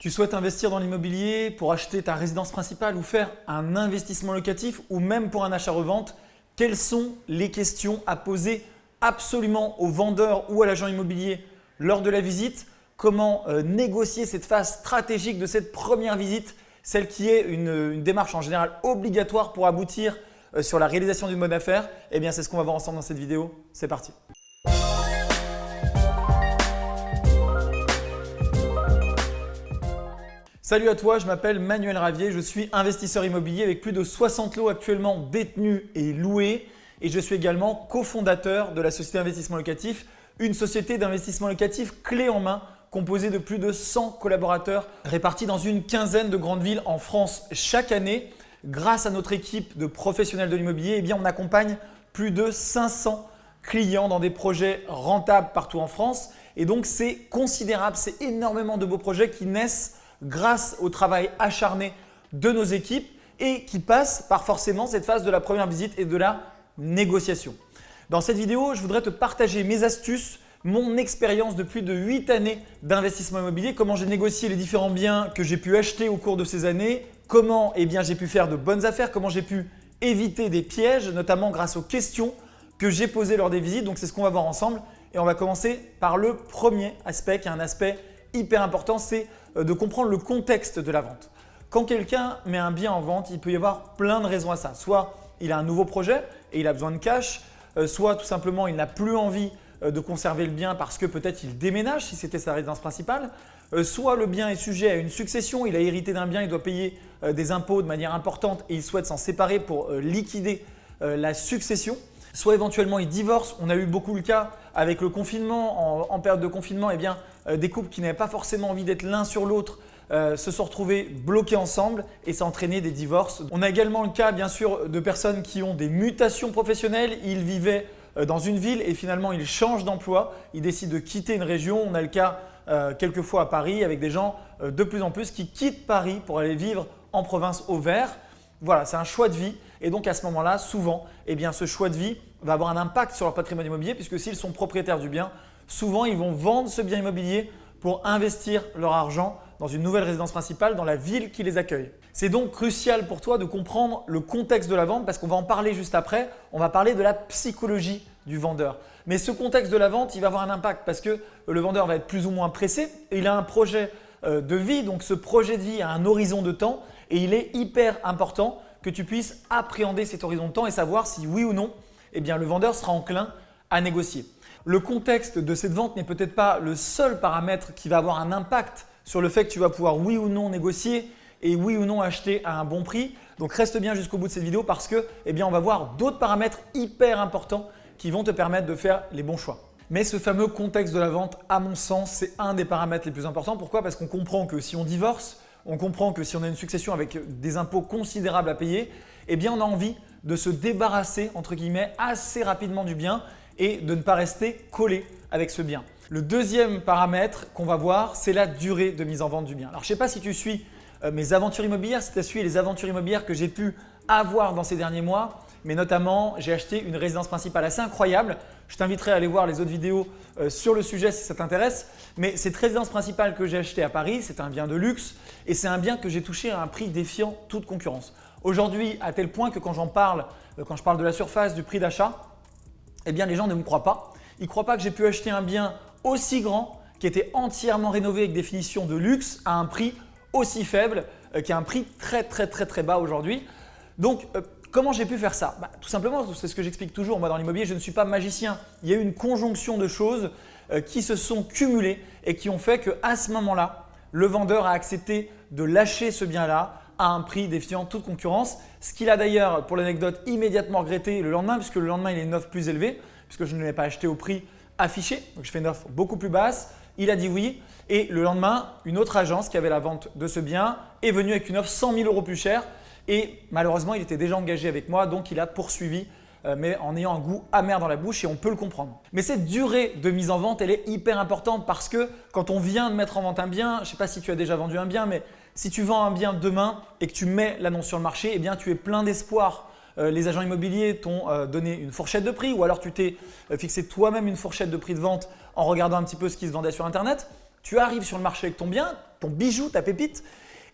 Tu souhaites investir dans l'immobilier pour acheter ta résidence principale ou faire un investissement locatif ou même pour un achat-revente Quelles sont les questions à poser absolument au vendeur ou à l'agent immobilier lors de la visite? Comment euh, négocier cette phase stratégique de cette première visite, celle qui est une, démarche en général obligatoire pour aboutir euh, sur la réalisation d'une bonne affaire Eh bien, c'est ce qu'on va voir ensemble dans cette vidéo. C'est parti Salut à toi, je m'appelle Manuel Ravier, je suis investisseur immobilier avec plus de 60 lots actuellement détenus et loués et je suis également cofondateur de la société d'investissement locatif, une société d'investissement locatif clé en main composée de plus de 100 collaborateurs répartis dans une quinzaine de grandes villes en France chaque année. Grâce à notre équipe de professionnels de l'immobilier, eh on accompagne plus de 500 clients dans des projets rentables partout en France et donc c'est considérable, c'est énormément de beaux projets qui naissent grâce au travail acharné de nos équipes et qui passent par forcément cette phase de la première visite et de la négociation. Dans cette vidéo, je voudrais te partager mes astuces, mon expérience de plus de 8 années d'investissement immobilier, comment j'ai négocié les différents biens que j'ai pu acheter au cours de ces années, comment eh j'ai pu faire de bonnes affaires, comment j'ai pu éviter des pièges, notamment grâce aux questions que j'ai posées lors des visites. Donc, c'est ce qu'on va voir ensemble. Et on va commencer par le premier aspect qui est un aspect hyper important, c'est de comprendre le contexte de la vente. Quand quelqu'un met un bien en vente, il peut y avoir plein de raisons à ça. Soit il a un nouveau projet et il a besoin de cash, euh, soit tout simplement il n'a plus envie euh, de conserver le bien parce que peut-être il déménage si c'était sa résidence principale, soit le bien est sujet à une succession, il a hérité d'un bien, il doit payer des impôts de manière importante et il souhaite s'en séparer pour liquider la succession, soit éventuellement il divorce. On a eu beaucoup le cas avec le confinement. En, période de confinement, eh bien, euh, des couples qui n'avaient pas forcément envie d'être l'un sur l'autre euh, se sont retrouvés bloqués ensemble et ça a entraîné des divorces. On a également le cas bien sûr de personnes qui ont des mutations professionnelles. Ils vivaient euh, dans une ville et finalement ils changent d'emploi, ils décident de quitter une région. On a le cas quelquefois à Paris avec des gens de plus en plus qui quittent Paris pour aller vivre en province au vert. Voilà, c'est un choix de vie et donc à ce moment-là, souvent, eh ce choix de vie va avoir un impact sur leur patrimoine immobilier puisque s'ils sont propriétaires du bien, souvent ils vont vendre ce bien immobilier pour investir leur argent dans une nouvelle résidence principale dans la ville qui les accueille. C'est donc crucial pour toi de comprendre le contexte de la vente parce qu'on va en parler juste après. On va parler de la psychologie du vendeur. Mais ce contexte de la vente, il va avoir un impact parce que le vendeur va être plus ou moins pressé il a un projet euh, de vie. Donc ce projet de vie a un horizon de temps et il est hyper important que tu puisses appréhender cet horizon de temps et savoir si oui ou non eh bien, le vendeur sera enclin à négocier. Le contexte de cette vente n'est peut-être pas le seul paramètre qui va avoir un impact sur le fait que tu vas pouvoir oui ou non négocier et oui ou non acheter à un bon prix. Donc reste bien jusqu'au bout de cette vidéo parce que eh on va voir d'autres paramètres hyper importants qui vont te permettre de faire les bons choix. Mais ce fameux contexte de la vente, à mon sens, c'est un des paramètres les plus importants. Pourquoi? Parce qu'on comprend que si on divorce, on comprend que si on a une succession avec des impôts considérables à payer, eh on a envie de se débarrasser entre guillemets assez rapidement du bien et de ne pas rester collé avec ce bien. Le deuxième paramètre qu'on va voir, c'est la durée de mise en vente du bien. Alors, je ne sais pas si tu suis euh, mes aventures immobilières, si tu as suivi les aventures immobilières que j'ai pu avoir dans ces derniers mois, mais notamment j'ai acheté une résidence principale assez incroyable. Je t'inviterai à aller voir les autres vidéos euh, sur le sujet si ça t'intéresse. Mais cette résidence principale que j'ai achetée à Paris, c'est un bien de luxe et c'est un bien que j'ai touché à un prix défiant toute concurrence. Aujourd'hui, à tel point que quand j'en parle, euh, quand je parle de la surface, du prix d'achat, eh bien les gens ne me croient pas. Ils ne croient pas que j'ai pu acheter un bien aussi grand qui était entièrement rénové avec des finitions de luxe à un prix aussi faible, euh, qui a un prix très très très très bas aujourd'hui. Donc comment j'ai pu faire ça bah, Tout simplement, c'est ce que j'explique toujours moi dans l'immobilier, je ne suis pas magicien. Il y a eu une conjonction de choses euh, qui se sont cumulées et qui ont fait qu'à ce moment-là, le vendeur a accepté de lâcher ce bien-là à un prix défiant toute concurrence. Ce qu'il a d'ailleurs, pour l'anecdote, immédiatement regretté le lendemain puisque le lendemain, il est une offre plus élevée puisque je ne l'ai pas acheté au prix affiché. Donc, je fais une offre beaucoup plus basse. Il a dit oui et le lendemain, une autre agence qui avait la vente de ce bien est venue avec une offre 100 000 euros plus chère et malheureusement, il était déjà engagé avec moi donc il a poursuivi euh, mais en ayant un goût amer dans la bouche et on peut le comprendre. Mais cette durée de mise en vente, elle est hyper importante parce que quand on vient de mettre en vente un bien, je ne sais pas si tu as déjà vendu un bien, mais si tu vends un bien demain et que tu mets l'annonce sur le marché, eh bien tu es plein d'espoir. Euh, les agents immobiliers t'ont euh, donné une fourchette de prix ou alors tu t'es fixé toi-même une fourchette de prix de vente en regardant un petit peu ce qui se vendait sur internet. Tu arrives sur le marché avec ton bien, ton bijou, ta pépite,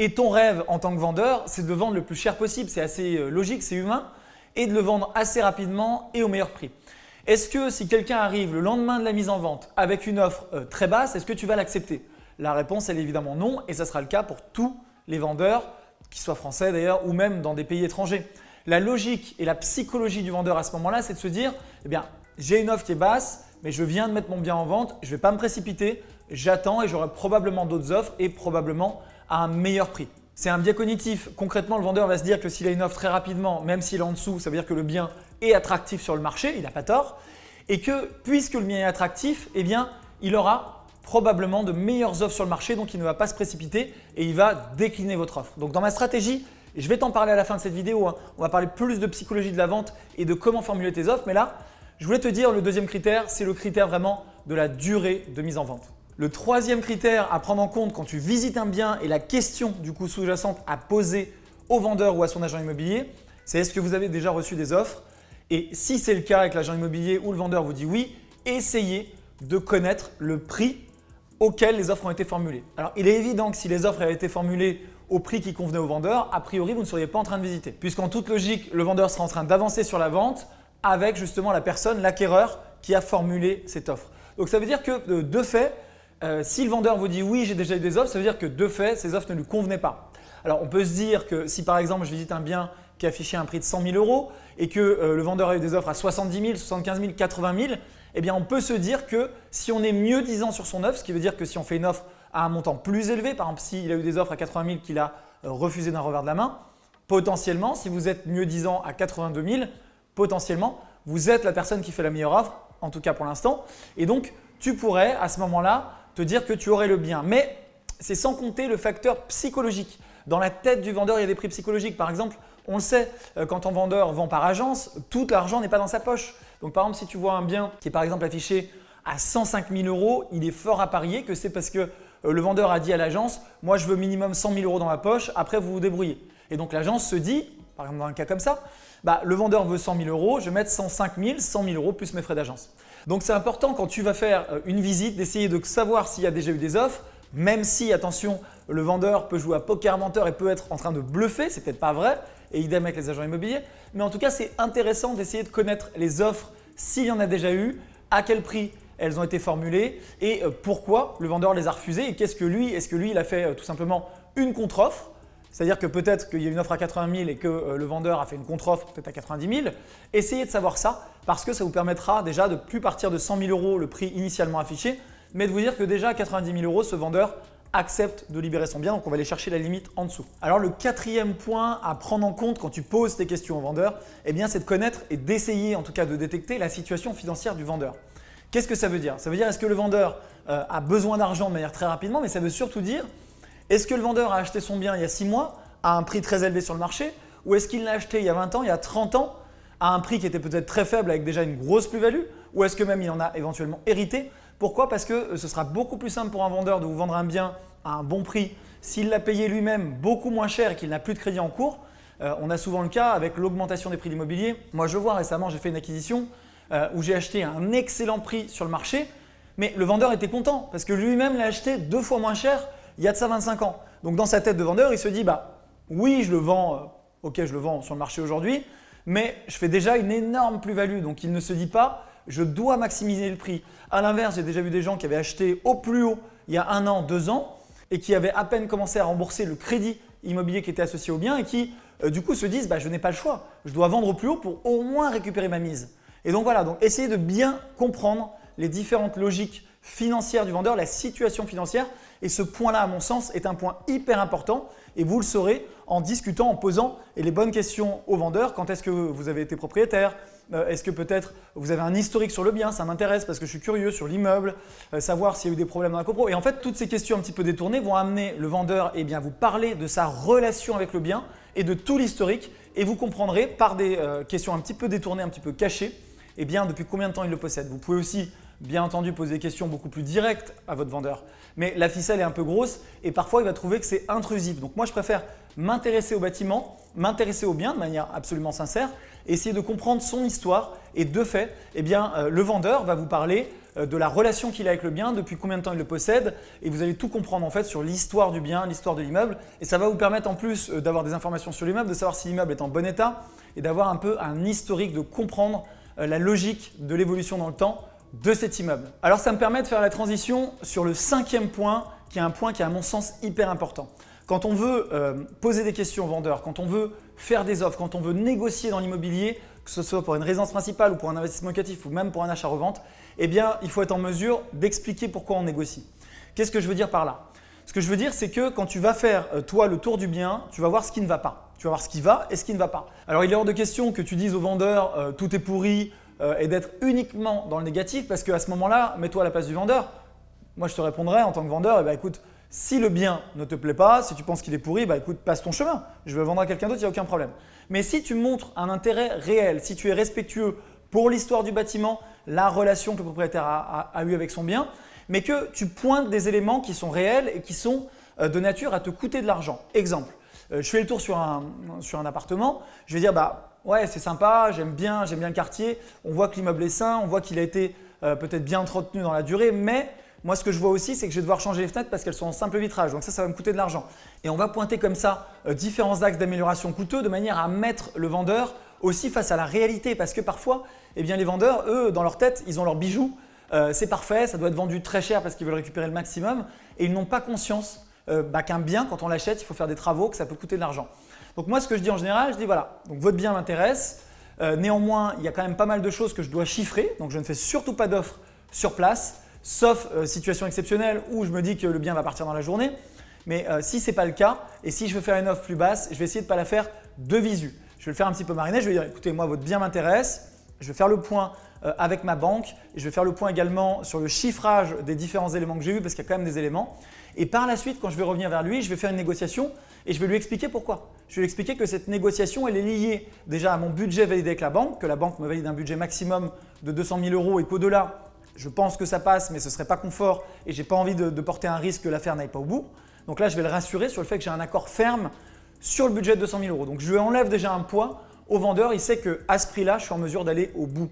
et ton rêve en tant que vendeur, c'est de vendre le plus cher possible. C'est assez euh, logique, c'est humain, et de le vendre assez rapidement et au meilleur prix. Est-ce que si quelqu'un arrive le lendemain de la mise en vente avec une offre euh, très basse, est-ce que tu vas l'accepter? La réponse elle est évidemment non et ça sera le cas pour tous les vendeurs, qu'ils soient français d'ailleurs ou même dans des pays étrangers. La logique et la psychologie du vendeur à ce moment-là, c'est de se dire eh bien, j'ai une offre qui est basse, mais je viens de mettre mon bien en vente, je ne vais pas me précipiter, j'attends et j'aurai probablement d'autres offres et probablement un meilleur prix. C'est un biais cognitif. Concrètement, le vendeur va se dire que s'il a une offre très rapidement, même s'il est en dessous, ça veut dire que le bien est attractif sur le marché, il n'a pas tort. Et que puisque le bien est attractif, eh il aura probablement de meilleures offres sur le marché, donc il ne va pas se précipiter et il va décliner votre offre. Donc dans ma stratégie, et je vais t'en parler à la fin de cette vidéo, hein, on va parler plus de psychologie de la vente et de comment formuler tes offres, mais là, je voulais te dire le deuxième critère, c'est le critère vraiment de la durée de mise en vente. Le troisième critère à prendre en compte quand tu visites un bien et la question du coup sous-jacente à poser au vendeur ou à son agent immobilier, c'est est-ce que vous avez déjà reçu des offres? Et si c'est le cas avec l'agent immobilier ou le vendeur vous dit oui, essayez de connaître le prix auquel les offres ont été formulées. Alors il est évident que si les offres avaient été formulées au prix qui convenait au vendeur, a priori vous ne seriez pas en train de visiter. Puisqu'en toute logique, le vendeur sera en train d'avancer sur la vente avec justement la personne, l'acquéreur qui a formulé cette offre. Donc ça veut dire que de fait, euh, si le vendeur vous dit oui, j'ai déjà eu des offres, ça veut dire que de fait, ces offres ne lui convenaient pas. Alors on peut se dire que si par exemple je visite un bien qui affichait un prix de 100 000 euros et que euh, le vendeur a eu des offres à 70 000, 75 000, 80 000, eh bien on peut se dire que si on est mieux disant sur son offre, ce qui veut dire que si on fait une offre à un montant plus élevé, par exemple s'il a eu des offres à 80 000 qu'il a euh, refusé d'un revers de la main, potentiellement si vous êtes mieux disant à 82 000, potentiellement vous êtes la personne qui fait la meilleure offre, en tout cas pour l'instant. Et donc tu pourrais à ce moment-là dire que tu aurais le bien. Mais c'est sans compter le facteur psychologique. Dans la tête du vendeur, il y a des prix psychologiques. Par exemple, on le sait, euh, quand un vendeur vend par agence, tout l'argent n'est pas dans sa poche. Donc par exemple, si tu vois un bien qui est par exemple affiché à 105 000 euros, il est fort à parier que c'est parce que euh, le vendeur a dit à l'agence « moi je veux minimum 100 000 euros dans ma poche, après vous vous débrouillez ». Et donc l'agence se dit, par exemple dans un cas comme ça, bah, le vendeur veut 100 000 euros, je vais mettre 105 000, 100 000 euros plus mes frais d'agence. Donc c'est important quand tu vas faire euh, une visite d'essayer de savoir s'il y a déjà eu des offres, même si, attention, le vendeur peut jouer à poker menteur et peut être en train de bluffer, c'est peut-être pas vrai, et idem avec les agents immobiliers. Mais en tout cas, c'est intéressant d'essayer de connaître les offres s'il y en a déjà eu, à quel prix elles ont été formulées et euh, pourquoi le vendeur les a refusées et qu'est-ce que lui, est-ce que lui il a fait euh, tout simplement une contre-offre c'est-à-dire que peut-être qu'il y a une offre à 80 000 et que euh, le vendeur a fait une contre-offre peut-être à 90 000. Essayez de savoir ça parce que ça vous permettra déjà de ne plus partir de 100 000 euros le prix initialement affiché, mais de vous dire que déjà à 90 000 euros, ce vendeur accepte de libérer son bien, donc on va aller chercher la limite en dessous. Alors le quatrième point à prendre en compte quand tu poses tes questions au vendeur, eh c'est de connaître et d'essayer en tout cas de détecter la situation financière du vendeur. Qu'est-ce que ça veut dire? Ça veut dire est-ce que le vendeur euh, a besoin d'argent de manière très rapidement, mais ça veut surtout dire est-ce que le vendeur a acheté son bien il y a 6 mois à un prix très élevé sur le marché ou est-ce qu'il l'a acheté il y a 20 ans, il y a 30 ans à un prix qui était peut-être très faible avec déjà une grosse plus-value ou est-ce que même il en a éventuellement hérité? Pourquoi? Parce que euh, ce sera beaucoup plus simple pour un vendeur de vous vendre un bien à un bon prix s'il l'a payé lui-même beaucoup moins cher et qu'il n'a plus de crédit en cours. Euh, on a souvent le cas avec l'augmentation des prix de l'immobilier. Moi je vois récemment, j'ai fait une acquisition euh, où j'ai acheté un excellent prix sur le marché mais le vendeur était content parce que lui-même l'a acheté deux fois moins cher il y a de ça 25 ans. Donc dans sa tête de vendeur, il se dit bah oui, je le vends, euh, ok, je le vends sur le marché aujourd'hui, mais je fais déjà une énorme plus-value. Donc il ne se dit pas je dois maximiser le prix. À l'inverse, j'ai déjà vu des gens qui avaient acheté au plus haut il y a un an, deux ans et qui avaient à peine commencé à rembourser le crédit immobilier qui était associé au bien et qui euh, du coup se disent bah, je n'ai pas le choix, je dois vendre au plus haut pour au moins récupérer ma mise. Et donc voilà, donc essayez de bien comprendre les différentes logiques financières du vendeur, la situation financière et ce point-là, à mon sens, est un point hyper important et vous le saurez en discutant, en posant les bonnes questions au vendeur. Quand est-ce que vous avez été propriétaire? Euh, Est-ce que peut-être vous avez un historique sur le bien? Ça m'intéresse parce que je suis curieux sur l'immeuble, euh, savoir s'il y a eu des problèmes dans la copro. Et en fait, toutes ces questions un petit peu détournées vont amener le vendeur eh bien, vous parler de sa relation avec le bien et de tout l'historique et vous comprendrez par des euh, questions un petit peu détournées, un petit peu cachées, eh bien, depuis combien de temps il le possède. Vous pouvez aussi bien entendu poser des questions beaucoup plus directes à votre vendeur. Mais la ficelle est un peu grosse et parfois il va trouver que c'est intrusif. Donc moi je préfère m'intéresser au bâtiment, m'intéresser au bien de manière absolument sincère, essayer de comprendre son histoire et de fait, eh bien, euh, le vendeur va vous parler euh, de la relation qu'il a avec le bien, depuis combien de temps il le possède et vous allez tout comprendre en fait sur l'histoire du bien, l'histoire de l'immeuble et ça va vous permettre en plus euh, d'avoir des informations sur l'immeuble, de savoir si l'immeuble est en bon état et d'avoir un peu un historique, de comprendre la logique de l'évolution dans le temps de cet immeuble. Alors ça me permet de faire la transition sur le cinquième point qui est un point qui est à mon sens hyper important. Quand on veut euh, poser des questions aux vendeurs, quand on veut faire des offres, quand on veut négocier dans l'immobilier, que ce soit pour une résidence principale ou pour un investissement locatif ou même pour un achat-revente, eh bien il faut être en mesure d'expliquer pourquoi on négocie. Qu'est-ce que je veux dire par là? Ce que je veux dire c'est que quand tu vas faire euh, toi le tour du bien, tu vas voir ce qui ne va pas. Tu vas voir ce qui va et ce qui ne va pas. Alors il est hors de question que tu dises au vendeur euh, tout est pourri et d'être uniquement dans le négatif parce qu'à ce moment-là, mets-toi à la place du vendeur. Moi je te répondrai en tant que vendeur, eh bien, écoute, si le bien ne te plaît pas, si tu penses qu'il est pourri, bah écoute, passe ton chemin. Je vais vendre à quelqu'un d'autre, il n'y a aucun problème. Mais si tu montres un intérêt réel, si tu es respectueux pour l'histoire du bâtiment, la relation que le propriétaire a, eue avec son bien, mais que tu pointes des éléments qui sont réels et qui sont euh, de nature à te coûter de l'argent. Exemple, euh, je fais le tour sur un, sur un appartement, je vais dire bah ouais c'est sympa, j'aime bien, bien le quartier, on voit que l'immeuble est sain, on voit qu'il a été euh, peut-être bien entretenu dans la durée, mais moi, ce que je vois aussi, c'est que je vais devoir changer les fenêtres parce qu'elles sont en simple vitrage. Donc ça, ça va me coûter de l'argent. Et on va pointer comme ça euh, différents axes d'amélioration coûteux de manière à mettre le vendeur aussi face à la réalité. Parce que parfois, eh les vendeurs, eux, dans leur tête, ils ont leurs bijoux. Euh, c'est parfait, ça doit être vendu très cher parce qu'ils veulent récupérer le maximum. Et ils n'ont pas conscience bah, qu'un bien, quand on l'achète, il faut faire des travaux, que ça peut coûter de l'argent. Donc moi, ce que je dis en général, je dis voilà, donc votre bien m'intéresse. néanmoins, il y a quand même pas mal de choses que je dois chiffrer. Donc je ne fais surtout pas d'offres sur place sauf euh, situation exceptionnelle où je me dis que le bien va partir dans la journée. Mais euh, si ce n'est pas le cas et si je veux faire une offre plus basse, je vais essayer de ne pas la faire de visu. Je vais le faire un petit peu mariner, je vais dire écoutez moi votre bien m'intéresse, je vais faire le point euh, avec ma banque et je vais faire le point également sur le chiffrage des différents éléments que j'ai vus parce qu'il y a quand même des éléments. Et par la suite quand je vais revenir vers lui, je vais faire une négociation et je vais lui expliquer pourquoi. Je vais lui expliquer que cette négociation elle est liée déjà à mon budget validé avec la banque, que la banque me valide un budget maximum de 200 000 euros et qu'au-delà je pense que ça passe, mais ce ne serait pas confort et je n'ai pas envie de, porter un risque que l'affaire n'aille pas au bout. Donc là, je vais le rassurer sur le fait que j'ai un accord ferme sur le budget de 200 000 euros. Donc je lui enlève déjà un poids au vendeur, il sait qu'à ce prix-là, je suis en mesure d'aller au bout.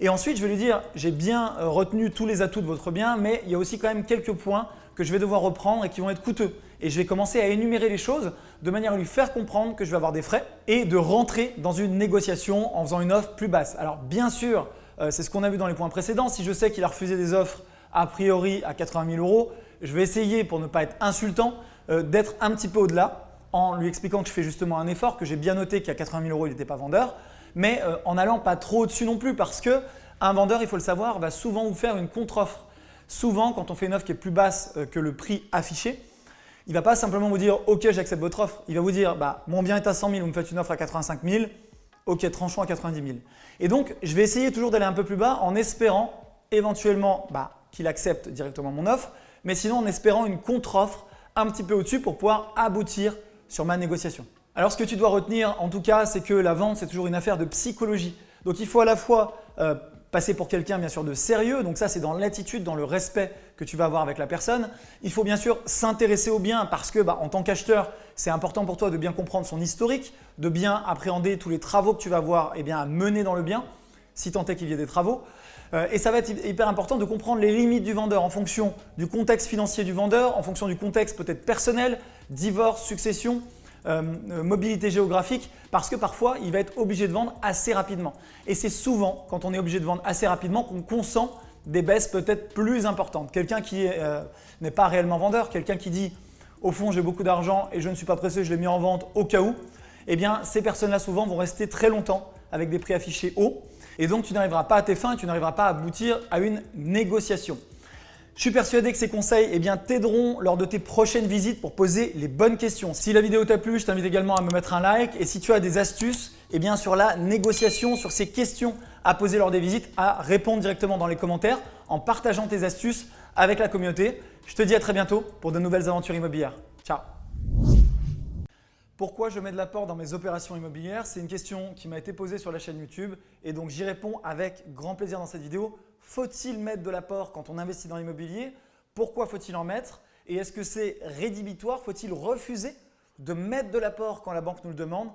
Et ensuite, je vais lui dire, j'ai bien euh, retenu tous les atouts de votre bien, mais il y a aussi quand même quelques points que je vais devoir reprendre et qui vont être coûteux. Et je vais commencer à énumérer les choses de manière à lui faire comprendre que je vais avoir des frais et de rentrer dans une négociation en faisant une offre plus basse. Alors bien sûr, euh, c'est ce qu'on a vu dans les points précédents. Si je sais qu'il a refusé des offres a priori à 80 000 euros, je vais essayer pour ne pas être insultant euh, d'être un petit peu au-delà en lui expliquant que je fais justement un effort, que j'ai bien noté qu'à 80 000 euros il n'était pas vendeur, mais euh, en allant pas trop au-dessus non plus parce qu'un vendeur, il faut le savoir, va souvent vous faire une contre-offre. Souvent, quand on fait une offre qui est plus basse que le prix affiché, il ne va pas simplement vous dire « Ok, j'accepte votre offre ». Il va vous dire bah, Mon bien est à 100 000, vous me faites une offre à 85 000, ok, tranchons à 90 000 ». Et donc, je vais essayer toujours d'aller un peu plus bas en espérant éventuellement bah, qu'il accepte directement mon offre, mais sinon en espérant une contre-offre un petit peu au-dessus pour pouvoir aboutir sur ma négociation. Alors ce que tu dois retenir en tout cas, c'est que la vente c'est toujours une affaire de psychologie. Donc il faut à la fois euh, passer pour quelqu'un bien sûr de sérieux, donc ça c'est dans l'attitude, dans le respect que tu vas avoir avec la personne. Il faut bien sûr s'intéresser au bien parce que bah, en tant qu'acheteur, c'est important pour toi de bien comprendre son historique, de bien appréhender tous les travaux que tu vas avoir eh bien, mener dans le bien, si tant est qu'il y ait des travaux. Euh, et ça va être hyper important de comprendre les limites du vendeur en fonction du contexte financier du vendeur, en fonction du contexte peut-être personnel, divorce, succession, euh, euh, mobilité géographique parce que parfois il va être obligé de vendre assez rapidement. Et c'est souvent quand on est obligé de vendre assez rapidement qu'on consent des baisses peut-être plus importantes. Quelqu'un qui n'est pas réellement vendeur, quelqu'un qui dit au fond j'ai beaucoup d'argent et je ne suis pas pressé, je l'ai mis en vente au cas où, eh bien ces personnes-là souvent vont rester très longtemps avec des prix affichés hauts et donc tu n'arriveras pas à tes fins et tu n'arriveras pas à aboutir à une négociation. Je suis persuadé que ces conseils eh t'aideront lors de tes prochaines visites pour poser les bonnes questions. Si la vidéo t'a plu, je t'invite également à me mettre un like et si tu as des astuces eh sur la négociation, sur ces questions à poser lors des visites, à répondre directement dans les commentaires en partageant tes astuces avec la communauté. Je te dis à très bientôt pour de nouvelles aventures immobilières. Ciao pourquoi je mets de l'apport dans mes opérations immobilières? C'est une question qui m'a été posée sur la chaîne YouTube et donc j'y réponds avec grand plaisir dans cette vidéo. Faut-il mettre de l'apport quand on investit dans l'immobilier? Pourquoi faut-il en mettre? Et est-ce que c'est rédhibitoire? Faut-il refuser de mettre de l'apport quand la banque nous le demande?